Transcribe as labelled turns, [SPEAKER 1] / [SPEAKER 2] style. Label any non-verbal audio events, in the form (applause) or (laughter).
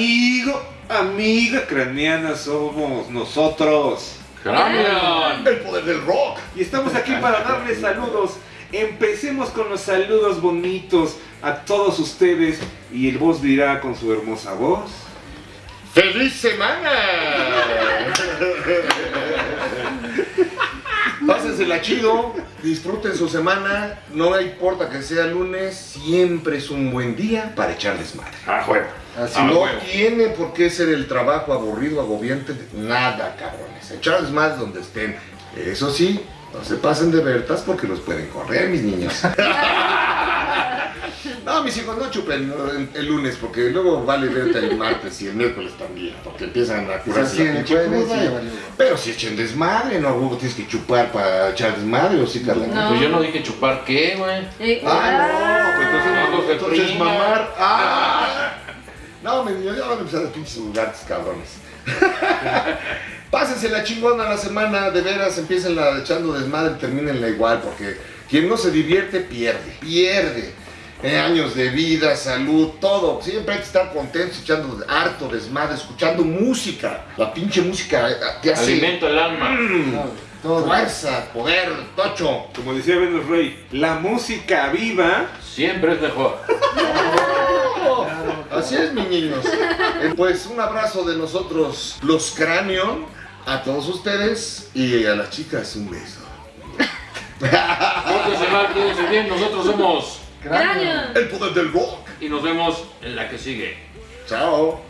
[SPEAKER 1] Amigo, amiga craneana somos nosotros.
[SPEAKER 2] Cranion.
[SPEAKER 3] El poder del rock.
[SPEAKER 1] Y estamos aquí para darles saludos. Empecemos con los saludos bonitos a todos ustedes. Y el voz dirá con su hermosa voz.
[SPEAKER 3] ¡Feliz semana! (laughs) Pásensela chido, disfruten su semana, no importa que sea lunes, siempre es un buen día para echar desmadre.
[SPEAKER 1] Ah, juego.
[SPEAKER 3] Así
[SPEAKER 1] Ah,
[SPEAKER 3] no
[SPEAKER 1] huevo.
[SPEAKER 3] tiene por qué ser el trabajo aburrido, agobiante, nada, cabrones. Echar desmadre donde estén. Eso sí, no se pasen de vertas porque los pueden correr, mis niños. (laughs) No, mis hijos, no chupen ¿no? el, el lunes, porque luego vale verte el martes y el miércoles también, porque empiezan a curarse
[SPEAKER 4] Sí,
[SPEAKER 3] la pinche
[SPEAKER 4] jueves,
[SPEAKER 3] cruda.
[SPEAKER 4] sí, ya valió.
[SPEAKER 3] Pero si echen desmadre, no, huevo, tienes que chupar para echar desmadre, o sí, Carla.
[SPEAKER 5] No.
[SPEAKER 2] Pues yo no dije chupar qué, güey.
[SPEAKER 5] Eh,
[SPEAKER 3] Ah, no, pues entonces,
[SPEAKER 2] Algo que
[SPEAKER 3] entonces mamar. Ah. (laughs) No, niños, ya van a empezar los pinches lugares, cabrones. (laughs) Pásense la chingona la semana, de veras, empiecen la echando desmadre, termínenla igual, porque quien no se divierte pierde, pierde. Eh, años de vida, salud, todo. Siempre hay que estar contentos, echando harto desmadre, escuchando música. La pinche música eh, te hace
[SPEAKER 2] Alimento el alma.
[SPEAKER 3] mm,
[SPEAKER 4] Todo.
[SPEAKER 3] fuerza, poder, tocho.
[SPEAKER 1] Como decía Venus Rey, la música viva.
[SPEAKER 2] Siempre es mejor. (laughs)
[SPEAKER 3] Así es, mis niños. Eh, Pues un abrazo de nosotros, los Cranion, a todos ustedes y a las chicas un beso.
[SPEAKER 2] Pórtense mal, bien. Nosotros somos.
[SPEAKER 5] Cráneo.
[SPEAKER 3] El poder del rock.
[SPEAKER 2] Y nos vemos en la que sigue.
[SPEAKER 3] Chao.